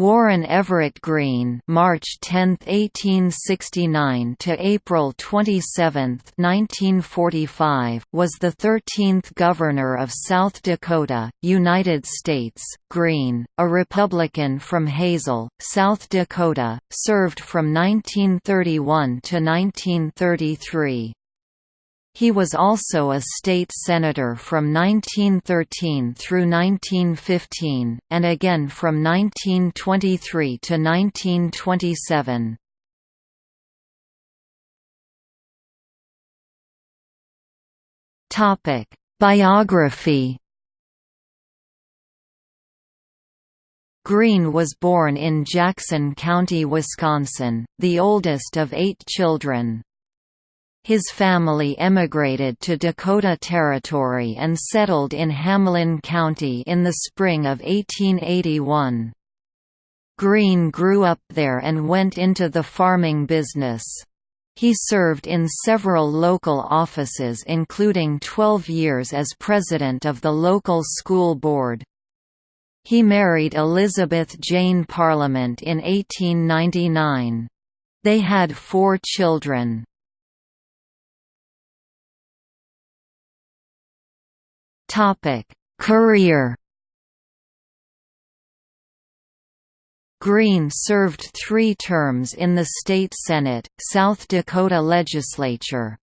Warren Everett Greene (March 10, 1869 to April 27, 1945) was the 13th governor of South Dakota, United States. Greene, a Republican from Hazel, South Dakota, served from 1931 to 1933. He was also a state senator from 1913 through 1915, and again from 1923 to 1927. Biography Greene was born in Jackson County, Wisconsin, the oldest of eight children. His family emigrated to Dakota Territory and settled in Hamlin County in the spring of 1881. Greene grew up there and went into the farming business. He served in several local offices including 12 years as president of the local school board. He married Elizabeth Jane Parliament in 1899. They had four children. Topic: Career. Greene served three terms in the state Senate, South Dakota legislature.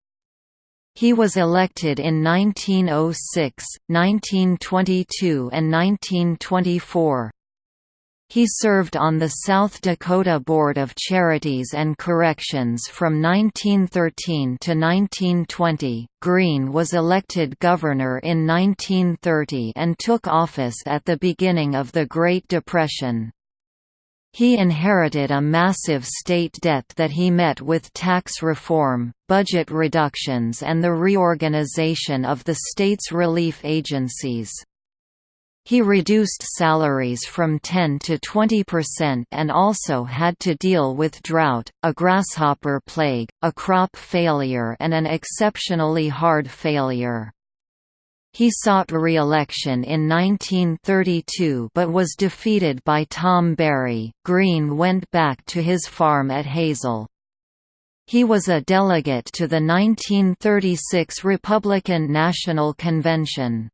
He was elected in 1906, 1922 and 1924. He served on the South Dakota Board of Charities and Corrections from 1913 to 1920. Greene was elected governor in 1930 and took office at the beginning of the Great Depression. He inherited a massive state debt that he met with tax reform, budget reductions and the reorganization of the state's relief agencies. He reduced salaries from 10 to 20 percent and also had to deal with drought, a grasshopper plague, a crop failure and an exceptionally hard failure. He sought re-election in 1932 but was defeated by Tom Berry. Greene went back to his farm at Hazel. He was a delegate to the 1936 Republican National Convention.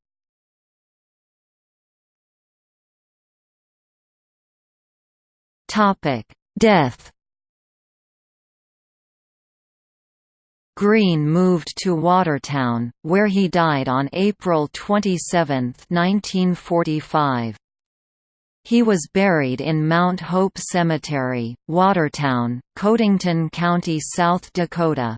Death Greene moved to Watertown, where he died on April 27, 1945. He was buried in Mount Hope Cemetery, Watertown, Codington County, South Dakota.